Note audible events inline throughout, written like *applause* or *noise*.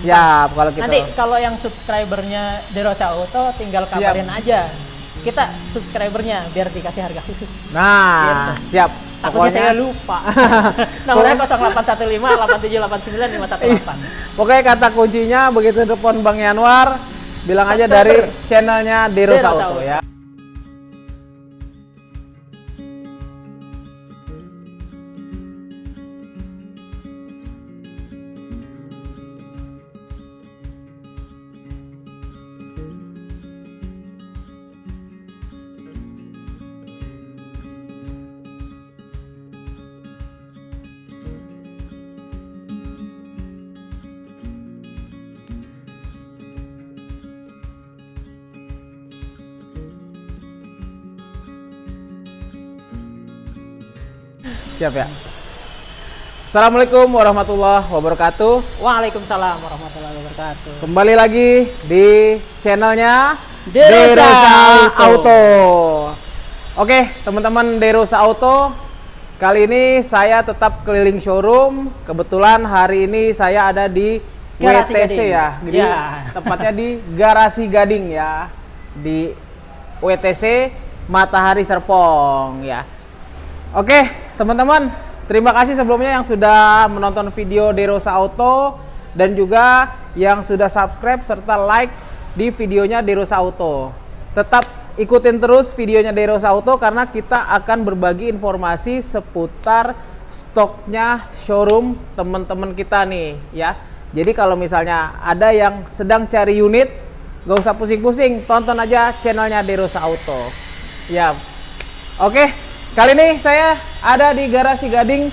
Siap kalau gitu. Nanti kalau yang subscribernya Derosa Auto tinggal kabarin aja. Kita subscribernya biar dikasih harga khusus. Nah, Gitu. siap. Takutnya saya lupa. *laughs* Nomornya 0815 8781 518. Pokoknya kata kuncinya begitu telepon Bang Yanwar, bilang aja Subscriber. dari channelnya Deros Deros Auto Auto. ya. Siap ya. Assalamualaikum warahmatullahi wabarakatuh. Waalaikumsalam warahmatullahi wabarakatuh. Kembali lagi di channelnya Derosa Auto. Auto. Oke, teman-teman Derosa Auto. Kali ini saya tetap keliling showroom. Kebetulan hari ini saya ada di Garasi WTC Gading. ya. Jadi Ya. tepatnya di Garasi Gading ya. Di WTC Matahari Serpong ya. Oke, teman-teman, terima kasih sebelumnya yang sudah menonton video Derosa Auto dan juga yang sudah subscribe serta like di videonya Derosa Auto. Tetap ikutin terus videonya Derosa Auto karena kita akan berbagi informasi seputar stoknya showroom teman-teman kita nih ya. Jadi kalau misalnya ada yang sedang cari unit, gak usah pusing-pusing, tonton aja channelnya Derosa Auto. Ya, Oke, kali ini saya ada di garasi Gading.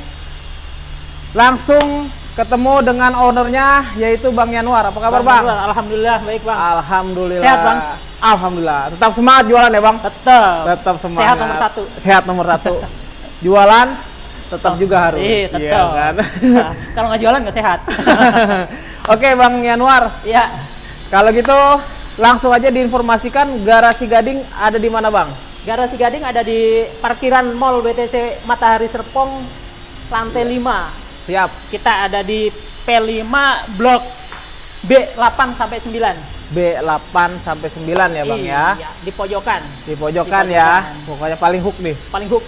Langsung ketemu dengan ownernya yaitu Bang Yanwar. Apa kabar Bang? Yanwar, Alhamdulillah baik bang. Alhamdulillah. Sehat, Bang? Alhamdulillah. Tetap semangat jualan ya Bang? Tetap. Tetap semangat. Sehat nomor satu. Sehat nomor satu. jualan tetap juga harus. Iya tetap. Iya kan? Nah, Kalau nggak jualan nggak sehat. *laughs* Oke Bang Yanwar, Iya. kalau gitu langsung aja diinformasikan garasi Gading ada di mana Bang? Garasi Gading ada di parkiran Mall BTC Matahari Serpong lantai 5. Siap. Kita ada di P5 blok B8 sampai 9. B8 sampai 9 ya Bang ya. Iya, di pojokan. Di pojokan Di ya. pojokan. Pokoknya paling hook nih. Paling hook.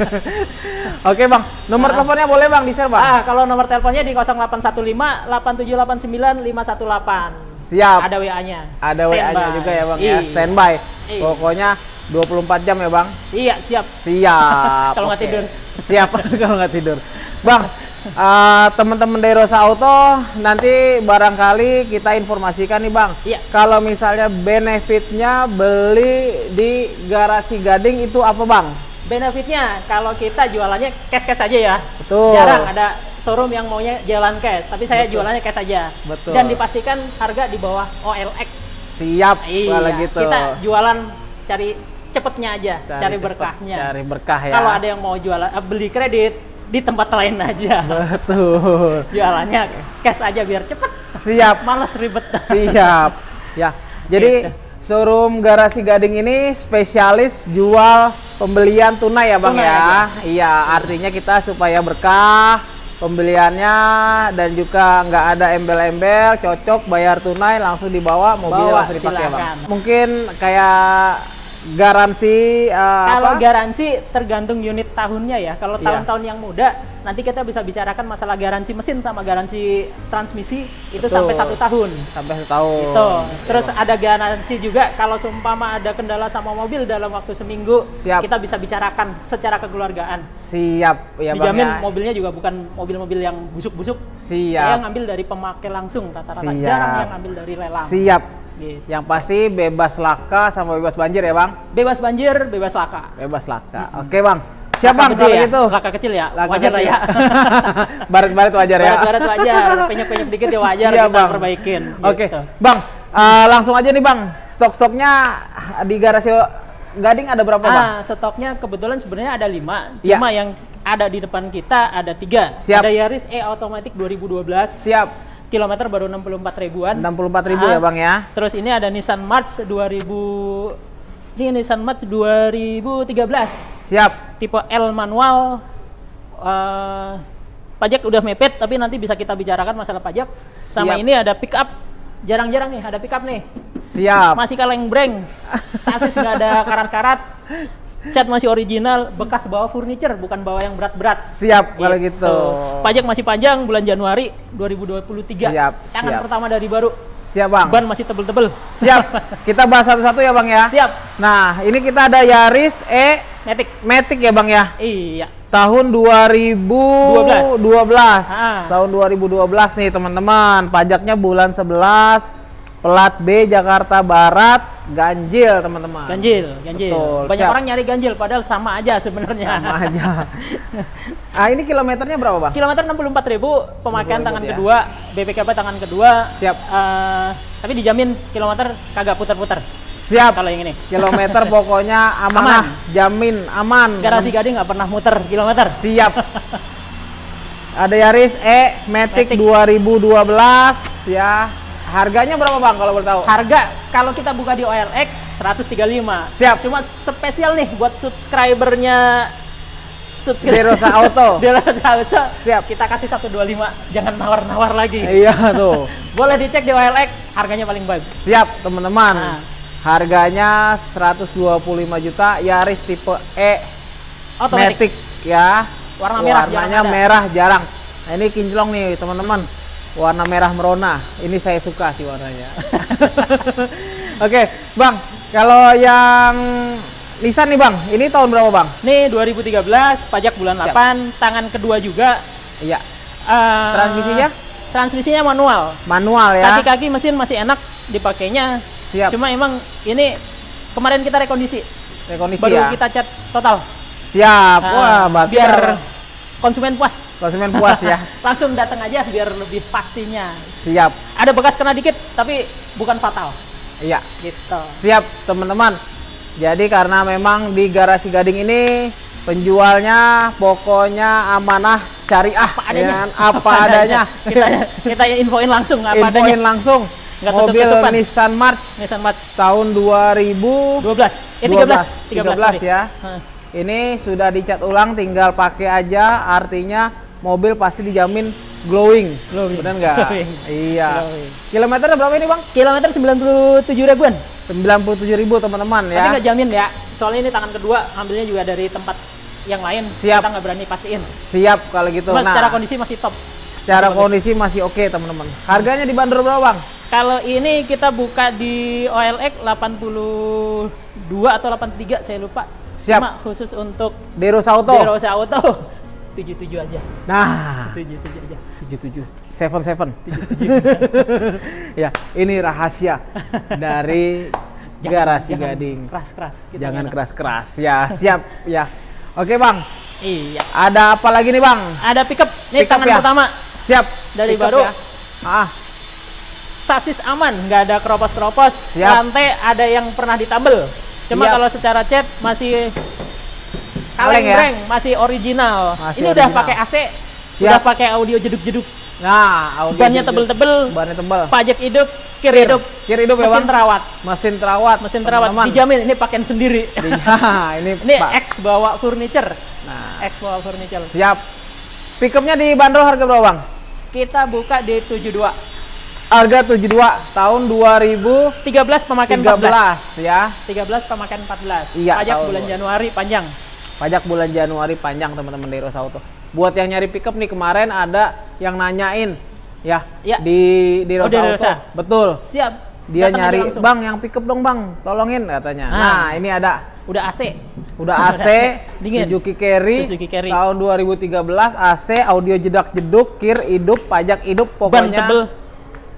*laughs* Oke Bang, nomor Nah. teleponnya boleh Bang di-share Bang? ah, kalau nomor teleponnya di 0815 8789 518. Siap. Ada WA-nya. Ada WA-nya juga ya Bang ya, Iya. standby. Iya. Pokoknya 24 jam ya Bang. Iya, siap. Siap. *laughs* Kalau nggak tidur. *laughs* Siap *laughs* kalau nggak tidur. Bang, eh, teman-teman dari Rosa Auto nanti barangkali kita informasikan nih Bang. Iya. Kalau misalnya benefitnya beli di garasi Gading itu apa Bang? Benefitnya kalau kita jualannya cash-cash aja ya. Betul. Jarang ada showroom yang maunya jalan cash, tapi saya jualannya cash aja. Betul. Dan dipastikan harga di bawah OLX. Siap Iya. kalau gitu. Kita jualan cari cepetnya aja, cari, cepet, berkahnya. Cari berkah ya. Kalau ada yang mau jualan eh, beli kredit di tempat lain aja. Betul. *laughs* Jualannya cash aja biar cepet. Siap. Males ribet. *laughs* Siap. Ya. Jadi Gitu. showroom Garasi Gading ini spesialis jual pembelian tunai ya, Bang Tunai ya. aja. Iya, artinya kita supaya berkah pembeliannya dan juga nggak ada embel-embel, cocok bayar tunai langsung dibawa mobilnya Bawa, langsung dipakai, Bang. Mungkin kayak garansi eh, Kalau apa? garansi tergantung unit tahunnya ya. Kalau Iya. tahun-tahun yang muda, nanti kita bisa bicarakan masalah garansi mesin sama garansi transmisi itu Betul. sampai satu tahun. sampai setahun. Gitu. Terus ada garansi juga kalau seumpama ada kendala sama mobil dalam waktu seminggu, Siap. kita bisa bicarakan secara kekeluargaan. Siap ya, Bang Dijamin ya. mobilnya juga bukan mobil-mobil yang busuk-busuk. Siap. Saya ngambil dari pemakai langsung rata-rata. Jarang yang ngambil dari lelang. Siap. Gitu. Yang pasti bebas laka sama bebas banjir ya, Bang? Bebas banjir, bebas laka. Bebas laka. Oke, Bang. Siap, Laka Bang, kalau ya? gitu. Laka kecil ya? Laka wajar lah kecil. ya. *laughs* Baret-baret wajar ya. Barat-barat wajar, penyek-penyek dikit ya wajar Siap, kita Bang. perbaikin. Oke, gitu. Bang. eh, langsung aja nih, Bang. Stok-stoknya di garasi Gading ada berapa, Bang? Ah, stoknya kebetulan sebenarnya ada lima, Ya. cuma yang ada di depan kita ada tiga. Siap. Ada Yaris E Automatic 2012. Siap. Kilometer baru 64 ribuan. 64.000 Ah, ya, Bang ya. Terus ini ada Nissan March 2000 ini Nissan March 2013 Siap. tipe L manual eh, pajak udah mepet, tapi nanti bisa kita bicarakan masalah pajak. Sama Siap. ini ada pick up. Jarang-jarang nih ada pick up nih. Siap. Masih kaleng breng. *laughs* Sasis nggak ada karat-karat. Cat masih original, bekas bawa furniture, bukan bawa yang berat-berat. Siap kalau gitu. Pajak masih panjang bulan Januari 2023. Siap, Tangan siap. pertama dari baru. Siap, Bang. Ban masih tebel-tebel. Siap. *laughs* Kita bahas satu-satu ya, Bang ya. Siap. Nah, ini kita ada Yaris E Matic. Matic ya, Bang ya. Iya. Tahun 2012. 12. Ah. Tahun 2012 nih, teman-teman. Pajaknya bulan 11. Plat B Jakarta Barat, ganjil, teman-teman. Ganjil, ganjil. Betul, Banyak siap. orang nyari ganjil padahal sama aja sebenarnya. Sama aja. *laughs* ah, ini kilometernya berapa, Bang? Kilometer 64.000 pemakaian 64.000 tangan ya. kedua, BPKB tangan kedua. Siap. Eh, tapi dijamin kilometer kagak putar-putar Siap. kalau yang ini. Kilometer *laughs* pokoknya amanah, jamin aman. Garasi Gading nggak pernah muter kilometer. Siap. *laughs* Ada Yaris E Matic, Matic. 2012 ya. Harganya berapa Bang kalau boleh tahu? Harga kalau kita buka di OLX 135. Siap. Cuma spesial nih buat subscribernya subscriber Derosa Auto. *laughs* Derosa Auto. Siap. Kita kasih 125, jangan nawar-nawar lagi. Iya tuh. *laughs* Boleh dicek di OLX, harganya paling bagus. Siap teman-teman. Nah. Harganya 125 juta Yaris tipe E Otomatis. Matic ya. Warna merah Warnanya jarang merah jarang. Nah, ini kinclong nih teman-teman. Warna merah merona. Ini saya suka sih warnanya. *laughs* Oke, Bang. Kalau yang Nissan nih, Bang. Ini tahun berapa, Bang? Nih 2013, pajak bulan Siap. 8, tangan kedua juga. Iya. Eh, Transmisinya? Transmisinya manual. Manual ya. Kaki-kaki mesin masih enak dipakainya. Siap. Cuma emang ini kemarin kita rekondisi, Rekondisi baru ya. kita cat total. Siap. Nah, Wah, berarti biar konsumen puas. konsumen puas ya. *laughs* Langsung datang aja biar lebih pastinya. Siap. Ada bekas kena dikit tapi bukan fatal. Iya. Gitu. Siap, teman-teman. Jadi karena memang di garasi Gading ini penjualnya pokoknya amanah syariah Apa adanya. ya apa adanya. kita *laughs* kita infoin langsung apa Infoin adanya. langsung. Nggak Mobil tutup-tutupan. Nissan March Nissan Mat tahun 2000 12. Eh 13, 13. 13, sorry. ya. Hah. Ini sudah dicat ulang, tinggal pakai aja. Artinya mobil pasti dijamin glowing. Glowing. Benar nggak? Iya. Glowing. Kilometernya berapa ini bang? Kilometer 97 ribuan. 97 ribu teman-teman Tapi ya. nggak jamin ya. Soalnya ini tangan kedua, ambilnya juga dari tempat yang lain. Siap. Kita nggak berani pastiin. Siap kalau gitu. Cuma Nah, secara kondisi masih top. secara bagus. kondisi masih oke teman-teman. Harganya dibanderol berapa bang? Kalau ini kita buka di OLX 82 atau 83 saya lupa. Siap. Cuma khusus untuk Deros Auto. Derosa Auto 77 *laughs* aja. Nah, 77 aja. 77. Seven Seven. ya, ini rahasia dari *laughs* garasi jangan Gading. Keras-keras. Kita Jangan enak. keras-keras. Ya, siap. Ya. Oke bang. Iya. Ada apa lagi nih bang? Ada pickup. Ini Pickup tangan ya? pertama. Siap. Dari Pick baru. ya. Ah, Sasis aman, nggak ada keropos-keropos. Lantai ada yang pernah ditambel. Cuma Siap. kalau secara cat masih Kaleng ya? masih original. Masih ini udah original. pakai AC, Siap. udah pakai audio jeduk-jeduk. nah, audio Bannya tebel-tebel, Bannya tebel. pajak hidup, kir hidup, Kir hidup ya mesin bang? terawat, Mesin terawat. mesin terawat teman-teman. dijamin ini pakaian sendiri. Iya, *laughs* ini, ini Pak. X bawa furniture, Nah, X bawa furniture. siap. Pickupnya dibanderol harga berapa bang? Kita buka di 72, Harga 72 tahun 2013 13 pemakaian 14, ya. 13 pemakaian 14. Iya, Pajak bulan dua. Januari panjang. Pajak bulan Januari panjang teman-teman dari Rosa Auto. Buat yang nyari pickup nih kemarin ada yang nanyain ya Iya. di di Oh, Rosa di Auto. Rosa. Betul. Siap. Dia Datang nyari. "Bang, yang pickup dong, Bang. Tolongin," katanya. Ah. Nah, ini ada Udah AC. udah *laughs* AC Dingin. Suzuki Carry, Suzuki Carry. tahun 2013 AC audio jedak jeduk kir hidup pajak hidup Ban pokoknya tebel,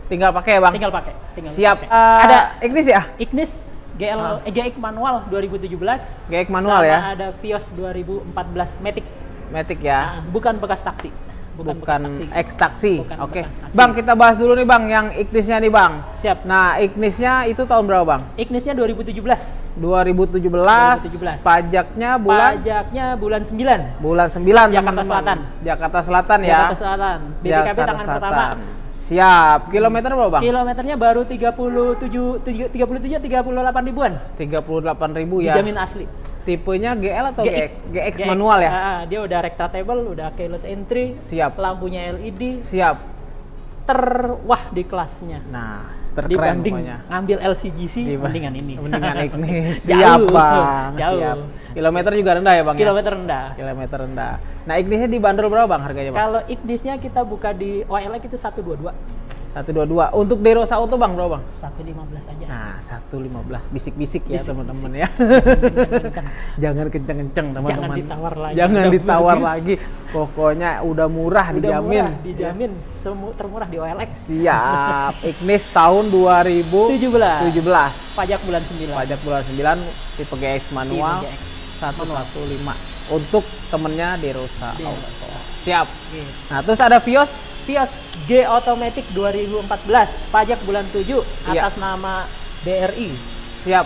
tinggal pakai ya bang tinggal pakai. Tinggal siap pakai. Eh, ada Ignis ya Ignis GL Ah. eh, GX manual 2017. GX manual sama ya? ada Vios 2014 Matic. Matic ya Ah, bukan bekas taksi. Bukan, bukan, bekas taksi. X taksi oke taksi. bang kita bahas dulu nih bang yang Ignisnya nih bang Siap. nah Ignisnya itu tahun berapa bang Ignisnya 2017. 2017, 2017. pajaknya bulan Pajaknya bulan 9. bulan 9 Jakarta teman-teman. Selatan. Jakarta Selatan ya Jakarta Selatan. BPKB Jakarta tangan Selatan. pertama. Siap kilometer berapa bang Kilometernya baru 37 37 37 38 ribuan. 38 ribu ya Dijamin asli. tipenya GL atau GX, GX, GX, manual ya? ah, dia udah rectable, udah keyless entry, Siap. lampunya LED, Siap. Terwah di kelasnya. Nah, terkeren Dibanding pokoknya. ngambil LCGC, Diba- mendingan ini. Mendingan. *laughs* Jauh, Siap, Bang. jauh. Siap. Kilometer juga rendah ya, Bang? ya? Kilometer rendah. Kilometer rendah. Nah, Ignisnya dibanderol berapa, Bang, harganya, Bang? Kalau Ignisnya kita buka di OLX itu 122, 122. Untuk Derosa Auto, Bang, berapa, Bang? 115 aja. Nah, 115 bisik-bisik ya, teman-teman ya. *laughs* Jangan kenceng-kenceng, teman-teman. Jangan ditawar lagi. Jangan Udah ditawar bagus. lagi. Pokoknya udah murah Udah dijamin. murah, dijamin semu termurah di OLX. Siap. *laughs* Ignis tahun 2017. 17. Pajak bulan 9. Pajak bulan 9 tipe GX manual Tipe GX. 115 untuk temennya Derosa Derosa. Auto. Siap. Gitu. Nah, terus ada Vios Vios G Automatic 2014, pajak bulan 7 Iya. atas nama BRI. siap.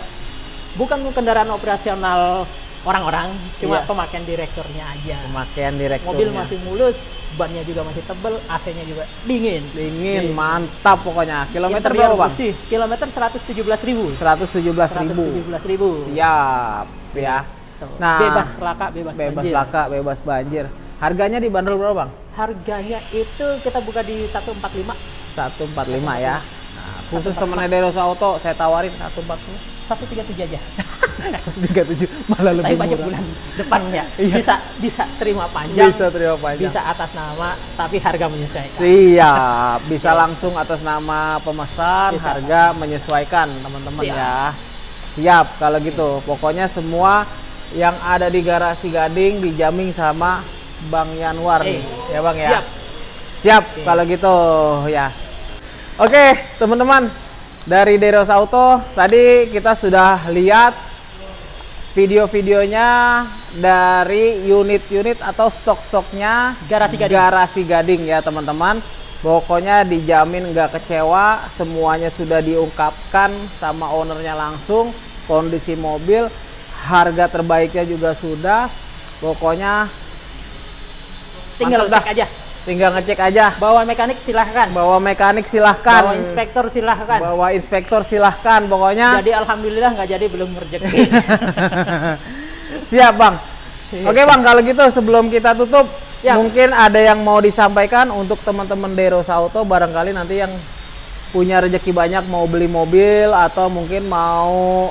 Bukan kendaraan operasional orang-orang, cuma Iya. pemakaian direkturnya aja. Pemakaian direkturnya. Mobil masih mulus, bannya juga masih tebel, AC-nya juga dingin. dingin, Iya. mantap pokoknya. Kilometer Interior berapa, Bang? bersih, Kilometer 117.000. 117.000. 117.000. Siap, ya. Tuh, Nah, bebas laka, bebas, Bebas banjir. laka, bebas banjir. Harganya dibanderol berapa, Bang? Harganya itu kita buka di 145, 145 ya. Nah, khusus temennya Derosa Auto saya tawarin 145. 137 aja. 37 malah Tapi lebih pajak murah. bulan depannya Iya. bisa bisa terima panjang, Bisa terima panjang. bisa atas nama, tapi harga menyesuaikan. Siap, bisa langsung atas nama pemesan, Bisa. harga menyesuaikan teman-teman Siap. ya. Siap kalau gitu. Pokoknya semua yang ada di garasi Gading dijamin sama Bang Yanwar nih. Eh, Ya Bang ya. siap. Siap kalau gitu ya. Oke, teman-teman. Dari Deros Auto tadi kita sudah lihat video-videonya dari unit-unit atau stok-stoknya Garasi Gading. Garasi Gading ya teman-teman. Pokoknya dijamin nggak kecewa, semuanya sudah diungkapkan sama ownernya langsung, kondisi mobil, harga terbaiknya juga sudah. Pokoknya Tinggal Mantap cek dah. aja. tinggal ngecek aja. Bawa mekanik silahkan. Bawa mekanik silahkan. Bawa inspektor silahkan. Bawa inspektor silahkan. Pokoknya Jadi alhamdulillah nggak jadi belum rezeki. *laughs* siap bang. Iya. Oke bang, kalau gitu sebelum kita tutup, Ya. mungkin ada yang mau disampaikan untuk teman-teman Deros Auto, barangkali nanti yang punya rezeki banyak mau beli mobil atau mungkin mau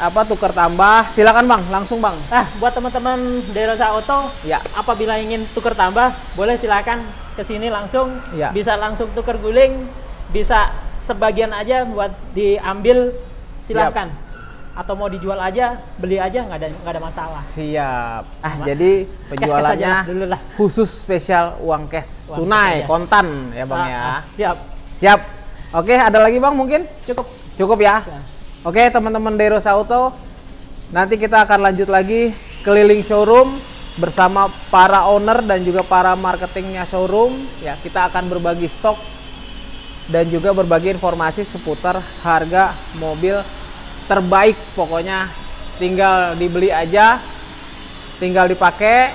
apa tukar tambah, silakan bang, langsung bang. Nah, buat teman-teman Derosa Auto, Ya. apabila ingin tukar tambah, boleh silakan ke sini langsung. Ya. Bisa langsung tukar guling, bisa sebagian aja buat diambil, silakan. Atau mau dijual aja, beli aja nggak ada nggak ada masalah. Siap. Ah, Sama. jadi penjualannya aja dulu lah. khusus spesial uang cash, Uang tunai, cash aja. kontan ya bang Ah, ya. ah, siap, Siap. Oke, ada lagi bang mungkin? cukup. Cukup ya. Ya. Oke teman-teman Deros Auto, nanti kita akan lanjut lagi keliling showroom bersama para owner dan juga para marketingnya showroom. Ya kita akan berbagi stok dan juga berbagi informasi seputar harga mobil terbaik. Pokoknya tinggal dibeli aja, tinggal dipakai,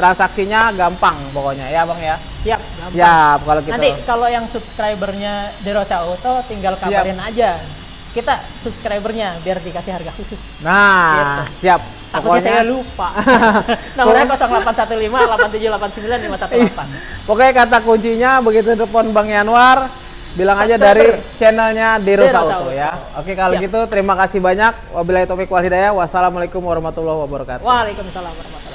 transaksinya gampang pokoknya ya bang ya. Siap. gampang. Siap kalau gitu. Nanti kalau yang subscribernya Derosa Auto tinggal Siap. kabarin aja. Kita subscribernya biar dikasih harga khusus. Nah, Gitu. siap. Takutnya saya lupa. *laughs* Nomornya 0815 8789 518. Pokoknya kata kuncinya begitu telepon Bang Yanwar, bilang aja Subscriber. dari channelnya Deros Auto ya. Oke kalau Siap. gitu terima kasih banyak. Wabillahi taufiq wal hidayah. Wassalamualaikum warahmatullahi wabarakatuh. Waalaikumsalam warahmatullahi